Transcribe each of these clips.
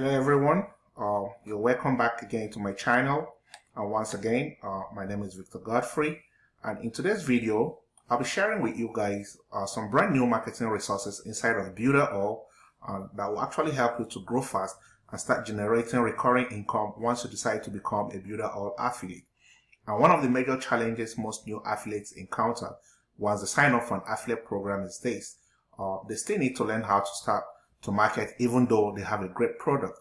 hello everyone. Uh, you're welcome back again to my channel. And once again uh, my name is Victor Godfrey. And in today's video I'll be sharing with you guys uh, some brand new marketing resources inside of Builderall uh, that will actually help you to grow fast and start generating recurring income once you decide to become a Builderall affiliate. And one of the major challenges most new affiliates encounter once they sign up for an affiliate program is this. Uh, they still need to learn how to start to market even though they have a great product.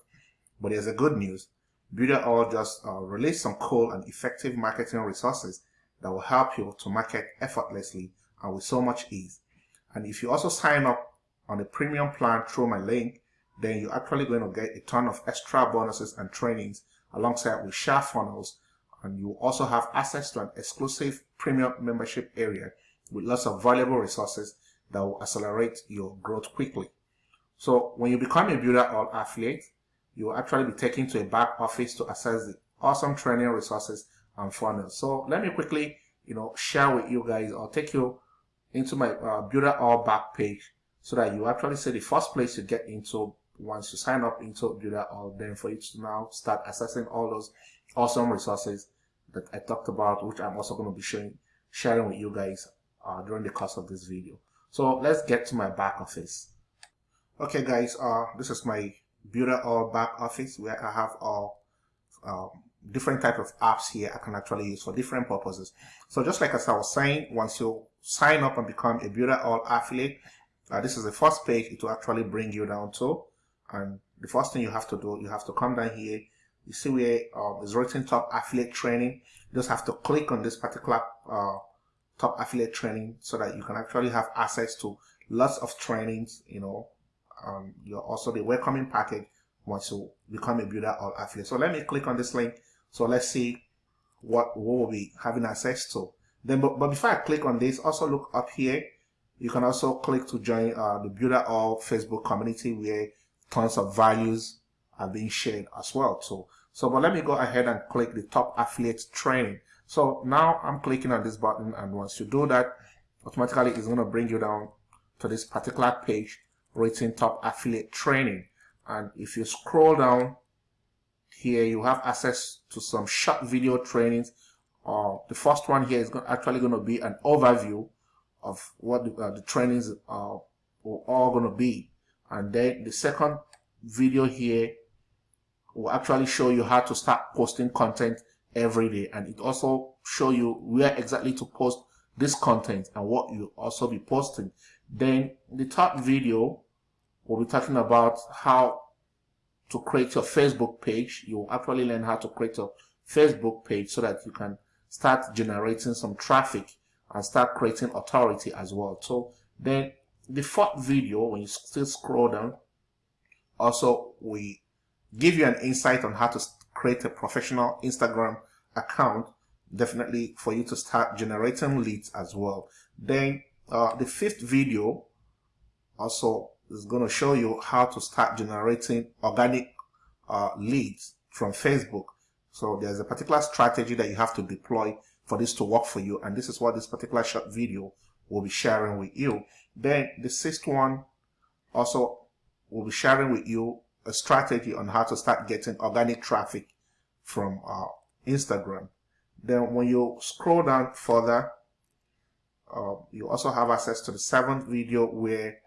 But there's a good news. Builderall just uh, released some cool and effective marketing resources that will help you to market effortlessly and with so much ease. And if you also sign up on a premium plan through my link, then you're actually going to get a ton of extra bonuses and trainings alongside with share funnels. And you also have access to an exclusive premium membership area with lots of valuable resources that will accelerate your growth quickly. So when you become a Builderall affiliate, you will actually be taken to a back office to access the awesome training resources and funnels. So let me quickly, you know, share with you guys or take you into my uh, Builderall back page so that you actually see the first place you get into once you sign up into Builderall, then for you to now start accessing all those awesome resources that I talked about, which I'm also going to be showing, sharing with you guys uh, during the course of this video. So let's get to my back office. Okay guys, uh, this is my Builderall back office where I have all um, different type of apps here I can actually use for different purposes. So just like as I was saying, once you sign up and become a Builderall affiliate, uh, this is the first page it will actually bring you down to. And the first thing you have to do, you have to come down here. You see where uh, is written top affiliate training. You just have to click on this particular uh, top affiliate training so that you can actually have access to lots of trainings, you know, um, you're also the welcoming package once you become a Builderall affiliate. So let me click on this link. So let's see what, what we'll be having access to. Then, but, but before I click on this, also look up here. You can also click to join uh, the Builderall Facebook community where tons of values are being shared as well. So, so but let me go ahead and click the top affiliate training. So now I'm clicking on this button and once you do that, automatically it's going to bring you down to this particular page written top affiliate training. And if you scroll down here you have access to some short video trainings. Uh, the first one here is actually going to be an overview of what the, uh, the trainings are all going to be. And then the second video here will actually show you how to start posting content every day. And it also show you where exactly to post this content and what you also be posting then the third video we'll be talking about how to create your Facebook page. You'll actually learn how to create a Facebook page so that you can start generating some traffic and start creating authority as well. So then the fourth video, when you still scroll down, also we give you an insight on how to create a professional Instagram account, definitely for you to start generating leads as well. Then uh, the fifth video also is going to show you how to start generating organic uh, leads from Facebook. So there's a particular strategy that you have to deploy for this to work for you. And this is what this particular short video will be sharing with you. Then the sixth one also will be sharing with you a strategy on how to start getting organic traffic from uh, Instagram. Then when you scroll down further, uh, you also have access to the seventh video where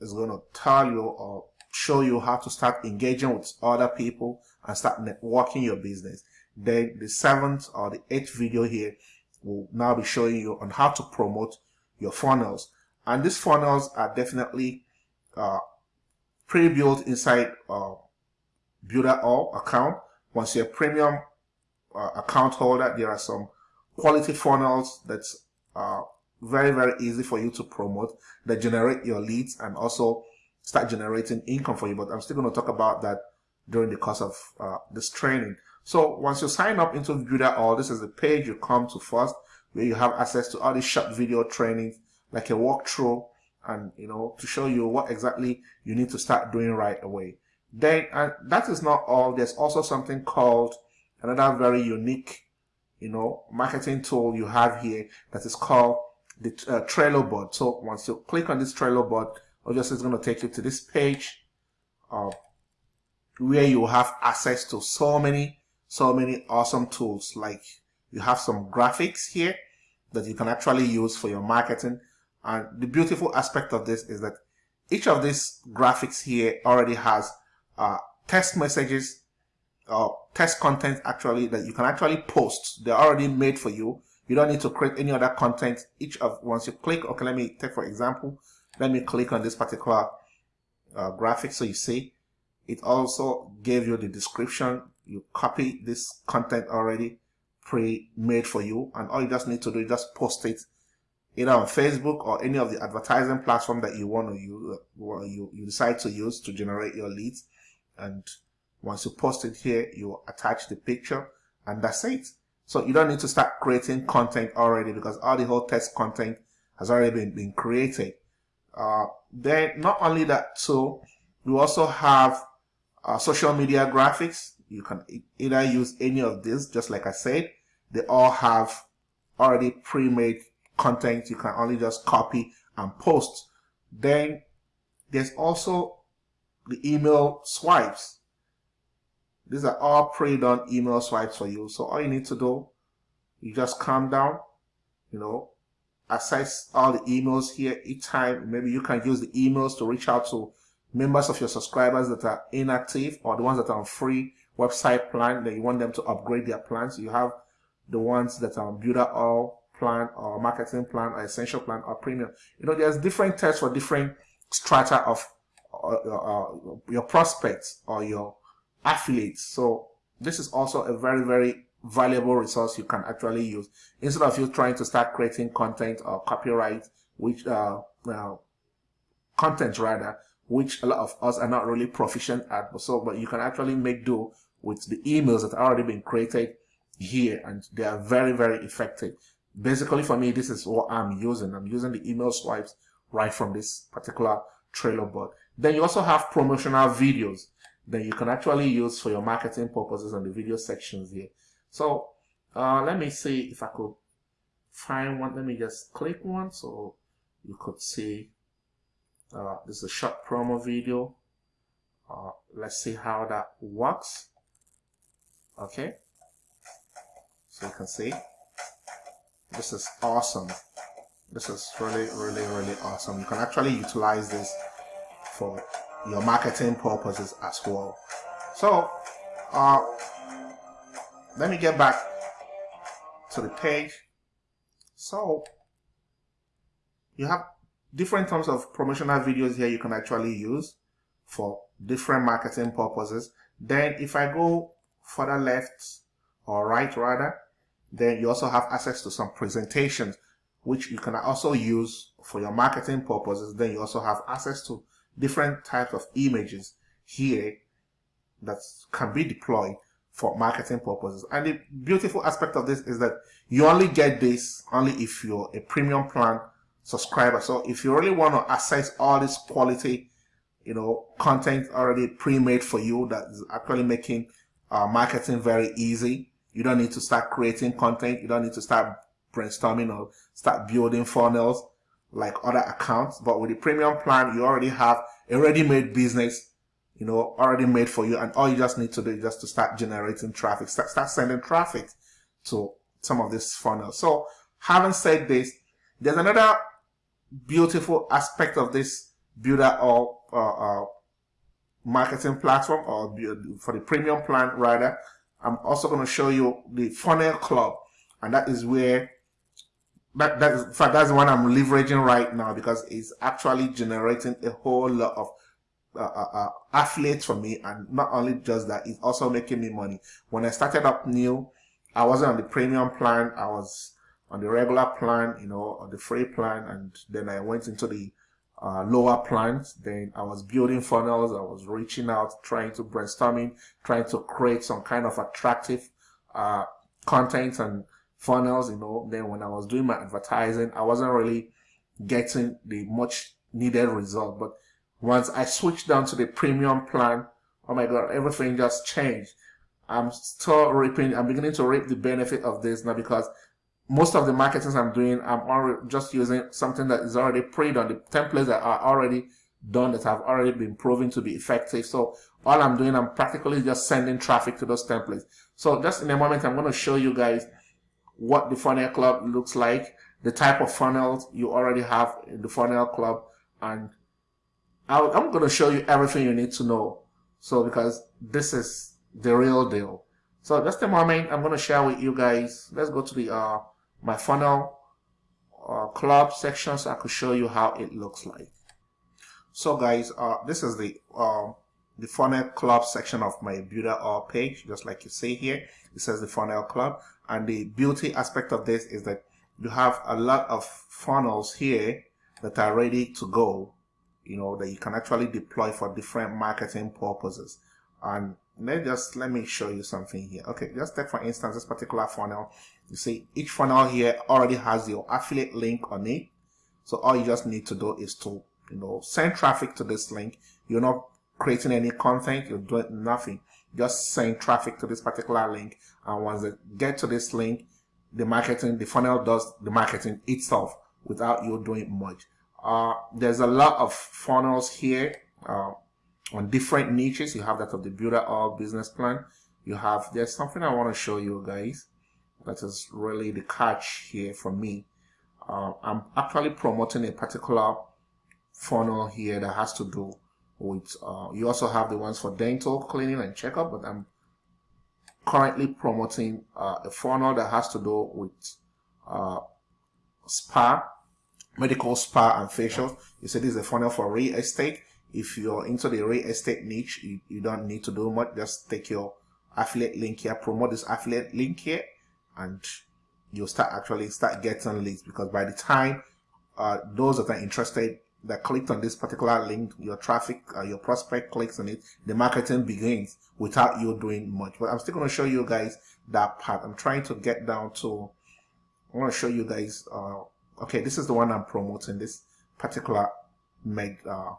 it's going to tell you or show you how to start engaging with other people and start networking your business. Then the seventh or the eighth video here will now be showing you on how to promote your funnels. And these funnels are definitely uh, pre-built inside uh, Builderall account. Once you're a premium uh, account holder, there are some quality funnels that's uh, very, very easy for you to promote that generate your leads and also start generating income for you. But I'm still going to talk about that during the course of uh, this training. So once you sign up into Builderall, this is the page you come to first where you have access to all these short video trainings like a walkthrough and you know to show you what exactly you need to start doing right away. Then and that is not all. There's also something called another very unique you know marketing tool you have here that is called the uh, Trello board. So once you click on this Trello board, obviously it's going to take you to this page. Uh, where you have access to so many, so many awesome tools. Like you have some graphics here that you can actually use for your marketing. And the beautiful aspect of this is that each of these graphics here already has uh, text messages uh, text content actually that you can actually post. They're already made for you. You don't need to create any other content. Each of once you click, okay, let me take for example, let me click on this particular uh, graphic so you see it also gave you the description. You copy this content already pre-made for you and all you just need to do is just post it either on Facebook or any of the advertising platform that you want to use, uh, you, you decide to use to generate your leads. And once you post it here, you attach the picture and that's it. So you don't need to start creating content already because all the whole text content has already been, been created. Uh, then not only that, so you also have uh, social media graphics. You can either use any of these, just like I said. They all have already pre-made content you can only just copy and post. Then there's also the email swipes. These are all pre-done email swipes for you. So all you need to do, you just calm down, you know, access all the emails here each time. Maybe you can use the emails to reach out to members of your subscribers that are inactive or the ones that are on free website plan that you want them to upgrade their plans. You have the ones that are on Builderall plan or marketing plan or essential plan or premium. You know, there's different tests for different strata of uh, uh, your prospects or your affiliates. So this is also a very, very valuable resource you can actually use instead of you trying to start creating content or copyright, which uh, content rather, which a lot of us are not really proficient at. So, but you can actually make do with the emails that are already been created here and they are very, very effective. Basically for me, this is what I'm using. I'm using the email swipes right from this particular Trello board. Then you also have promotional videos that you can actually use for your marketing purposes on the video sections here. So uh, let me see if I could find one. Let me just click one so you could see uh, this is a short promo video. Uh, let's see how that works. Okay. So you can see this is awesome. This is really, really, really awesome. You can actually utilize this for your marketing purposes as well. So, uh, let me get back to the page. So, you have different types of promotional videos here you can actually use for different marketing purposes. Then if I go further left or right rather, then you also have access to some presentations which you can also use for your marketing purposes. Then you also have access to different types of images here that can be deployed for marketing purposes. And the beautiful aspect of this is that you only get this only if you're a premium plan subscriber. So if you really want to access all this quality, you know, content already pre-made for you that is actually making uh, marketing very easy. You don't need to start creating content. You don't need to start brainstorming or start building funnels like other accounts. But with the premium plan, you already have a ready-made business, you know, already made for you. And all you just need to do is just to start generating traffic, start, start sending traffic to some of this funnel. So having said this, there's another beautiful aspect of this Builderall uh, uh, marketing platform or for the premium plan rather i'm also going to show you the funnel club and that is where that that is in fact that's the one i'm leveraging right now because it's actually generating a whole lot of uh, uh, uh, affiliates for me and not only just that it's also making me money when i started up new i wasn't on the premium plan i was on the regular plan, you know, on the free plan, and then I went into the uh, lower plans. Then I was building funnels. I was reaching out, trying to brainstorming, trying to create some kind of attractive uh, content and funnels. You know, then when I was doing my advertising, I wasn't really getting the much needed result. But once I switched down to the premium plan, oh my god, everything just changed. I'm still reaping, I'm beginning to reap the benefit of this now because most of the marketings I'm doing, I'm already just using something that is already pre-done, the templates that are already done that have already been proven to be effective. So all I'm doing, I'm practically just sending traffic to those templates. So just in a moment, I'm going to show you guys what the funnel club looks like, the type of funnels you already have in the funnel club, and I'm going to show you everything you need to know. So because this is the real deal. So just a moment, I'm going to share with you guys. Let's go to the uh, my funnel uh, club section so I could show you how it looks like. So guys, uh, this is the uh, the funnel club section of my Builderall page, just like you see here. It says the funnel club. And the beauty aspect of this is that you have a lot of funnels here that are ready to go, you know, that you can actually deploy for different marketing purposes. And let just let me show you something here. Okay, just take for instance this particular funnel. You see each funnel here already has your affiliate link on it. So all you just need to do is to you know send traffic to this link. You're not creating any content, you're doing nothing. Just send traffic to this particular link. And once they get to this link, the marketing, the funnel does the marketing itself without you doing much. Uh, there's a lot of funnels here uh, on different niches. You have that of the Builderall business plan. You have, there's something I want to show you guys. That is really the catch here for me. Uh, I'm actually promoting a particular funnel here that has to do with uh, you also have the ones for dental cleaning and checkup but i'm currently promoting uh, a funnel that has to do with uh, spa medical spa and facial. You said this is a funnel for real estate. If you're into the real estate niche you, you don't need to do much. Just take your affiliate link here promote this affiliate link here and you'll start actually start getting leads because by the time uh, those that are interested that clicked on this particular link, your traffic, uh, your prospect clicks on it, the marketing begins without you doing much. But I'm still going to show you guys that part. I'm trying to get down to, I want to show you guys, uh, okay, this is the one I'm promoting, this particular med, uh,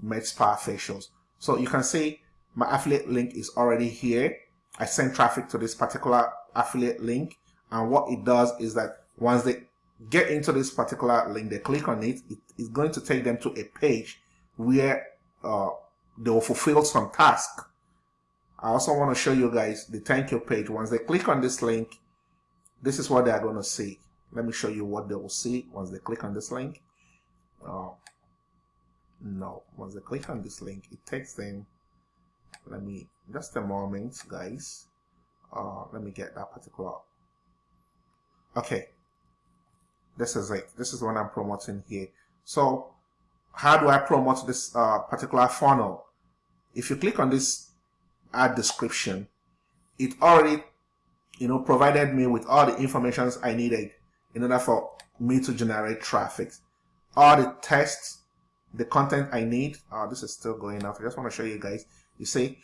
med spa facials. So you can see my affiliate link is already here. I send traffic to this particular affiliate link. And what it does is that once they get into this particular link, they click on it, it is going to take them to a page where uh, they will fulfill some task. I also want to show you guys the thank you page. Once they click on this link, this is what they are going to see. Let me show you what they will see once they click on this link. Uh, no, once they click on this link, it takes them, let me, just a moment, guys. Uh, let me get that particular. Okay, this is it. This is what I'm promoting here. So how do I promote this uh, particular funnel? If you click on this ad description, it already, you know, provided me with all the informations I needed in order for me to generate traffic. All the tests, the content I need. Uh, this is still going up. I just want to show you guys. You see,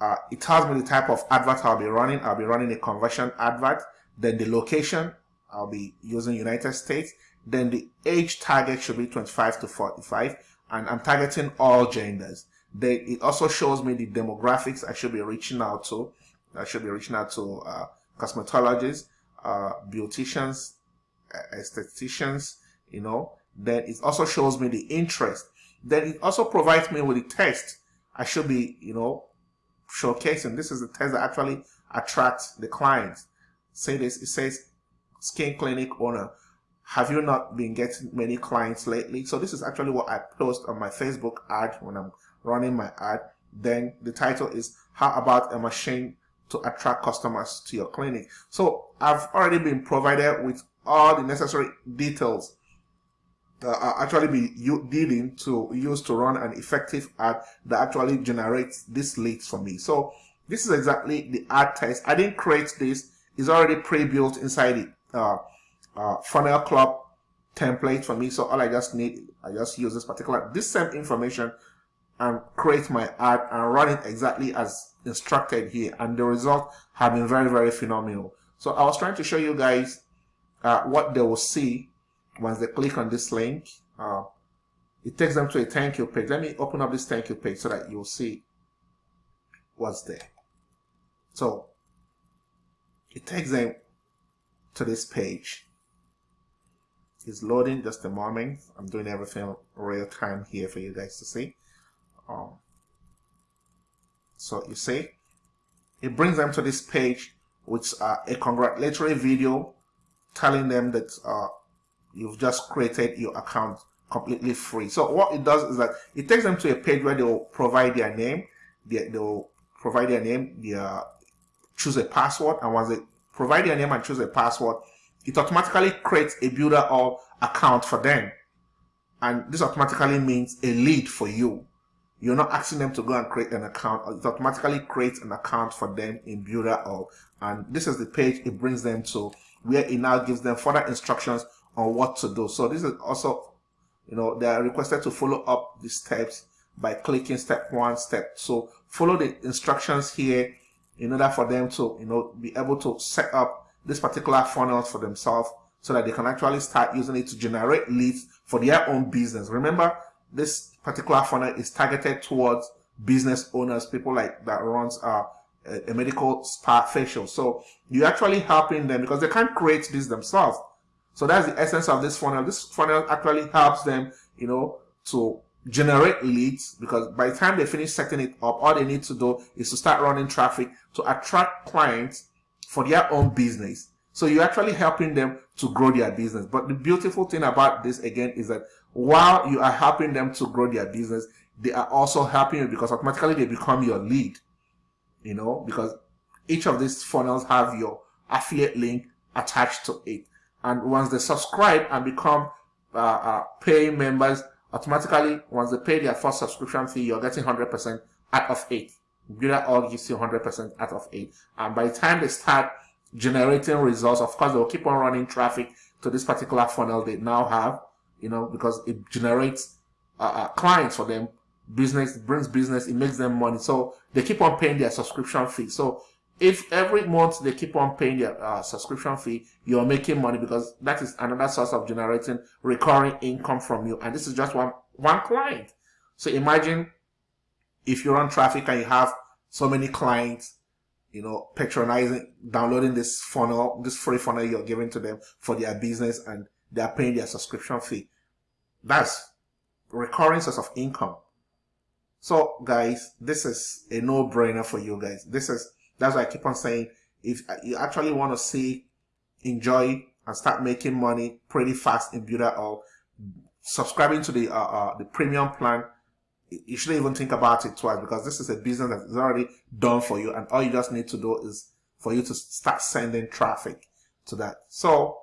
uh, it tells me the type of advert I'll be running. I'll be running a conversion advert. Then the location, I'll be using United States. Then the age target should be 25 to 45 and I'm targeting all genders. Then it also shows me the demographics I should be reaching out to. I should be reaching out to uh, cosmetologists, uh, beauticians, estheticians, you know. Then it also shows me the interest. Then it also provides me with the test I should be, you know, showcasing. This is the test that actually attracts the clients. Say this, it says skin clinic owner. Have you not been getting many clients lately? So this is actually what i post on my facebook ad when i'm running my ad. Then the title is how about a machine to attract customers to your clinic? So i've already been provided with all the necessary details that actually be dealing to use to run an effective ad that actually generates this leads for me. So this is exactly the ad test. I didn't create this. It's already pre-built inside it uh, uh, funnel club template for me. So all I just need, I just use this particular, this same information and create my ad and run it exactly as instructed here. And the results have been very, very phenomenal. So I was trying to show you guys uh, what they will see once they click on this link. Uh, it takes them to a thank you page. Let me open up this thank you page so that you'll see what's there. So it takes them to this page. is loading just a moment i'm doing everything real time here for you guys to see. Um, so you see it brings them to this page with uh, a congratulatory video telling them that uh, you've just created your account completely free. So what it does is that it takes them to a page where they'll provide their name they, they'll provide their name their choose a password and once they provide their name and choose a password it automatically creates a Builderall account for them. And this automatically means a lead for you. You're not asking them to go and create an account. It automatically creates an account for them in Builderall. And this is the page it brings them to where it now gives them further instructions on what to do. So this is also, you know, they are requested to follow up the steps by clicking step one, step. So follow the instructions here in order for them to, you know, be able to set up this particular funnel for themselves so that they can actually start using it to generate leads for their own business. Remember, this particular funnel is targeted towards business owners, people like that runs uh, a, a medical spa facial. So you're actually helping them because they can't create this themselves. So that's the essence of this funnel. This funnel actually helps them, you know, to generate leads because by the time they finish setting it up, all they need to do is to start running traffic to attract clients for their own business. So you're actually helping them to grow their business. But the beautiful thing about this again is that while you are helping them to grow their business, they are also helping you because automatically they become your lead. You know, because each of these funnels have your affiliate link attached to it. And once they subscribe and become uh, uh, paying members, automatically, once they pay their first subscription fee, you're getting 100% out of it. Builderall gives you 100% out of 8. And by the time they start generating results, of course, they'll keep on running traffic to this particular funnel they now have, you know, because it generates uh, uh, clients for them. Business brings business, it makes them money. So they keep on paying their subscription fee. So if every month they keep on paying their uh, subscription fee, you're making money because that is another source of generating recurring income from you. And this is just one, one client. So imagine if you run traffic and you have so many clients, you know, patronizing, downloading this funnel, this free funnel you're giving to them for their business and they're paying their subscription fee. That's recurring source of income. So guys, this is a no-brainer for you guys. This is, that's why I keep on saying, if you actually want to see, enjoy and start making money pretty fast in Builderall, subscribing to the, uh, uh, the premium plan you shouldn't even think about it twice because this is a business that is already done for you and all you just need to do is for you to start sending traffic to that. So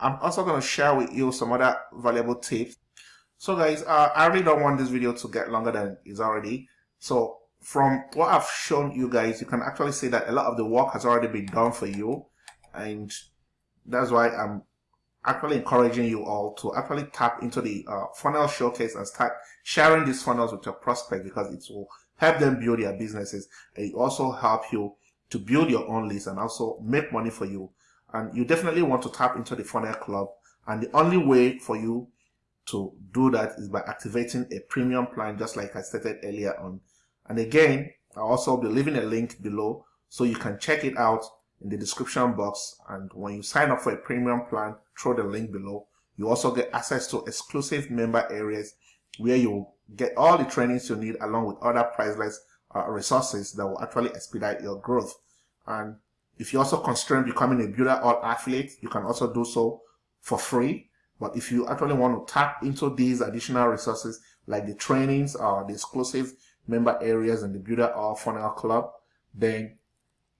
I'm also going to share with you some other valuable tips. So guys, uh, I really don't want this video to get longer than it's already. So from what I've shown you guys, you can actually see that a lot of the work has already been done for you. And that's why I'm actually encouraging you all to actually tap into the uh, funnel showcase and start sharing these funnels with your prospect because it will help them build their businesses. It also help you to build your own list and also make money for you. And you definitely want to tap into the funnel club. And the only way for you to do that is by activating a premium plan just like I stated earlier on and again I'll also be leaving a link below so you can check it out in the description box. And when you sign up for a premium plan through the link below. You also get access to exclusive member areas where you get all the trainings you need along with other priceless uh, resources that will actually expedite your growth. And if you also constrain becoming a Builderall affiliate you can also do so for free. But if you actually want to tap into these additional resources like the trainings or the exclusive member areas and the Builderall funnel club then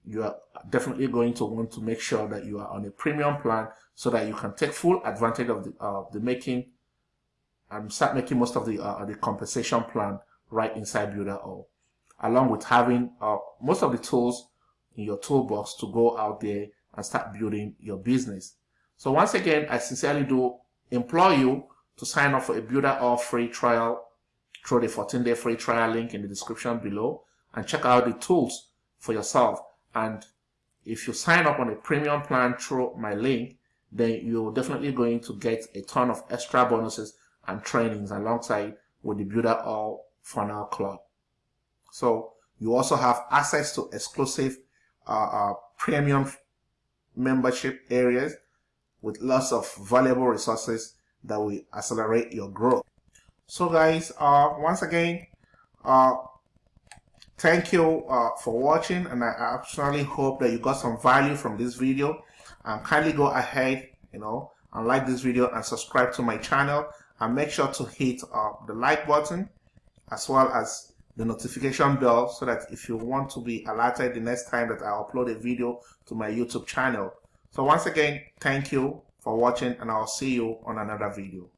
you are definitely going to want to make sure that you are on a premium plan so that you can take full advantage of the, uh, the making and start making most of the, uh, the compensation plan right inside Builderall, along with having uh, most of the tools in your toolbox to go out there and start building your business. So once again, I sincerely do implore you to sign up for a Builderall free trial through the 14-day free trial link in the description below and check out the tools for yourself and if you sign up on a premium plan through my link, then you're definitely going to get a ton of extra bonuses and trainings alongside with the Builderall Funnel Club. So you also have access to exclusive uh, uh, premium membership areas with lots of valuable resources that will accelerate your growth. So guys, uh, once again, uh, thank you uh, for watching and I actually hope that you got some value from this video and kindly go ahead, you know, and like this video and subscribe to my channel and make sure to hit uh, the like button as well as the notification bell so that if you want to be alerted the next time that I upload a video to my YouTube channel. So once again, thank you for watching and I'll see you on another video.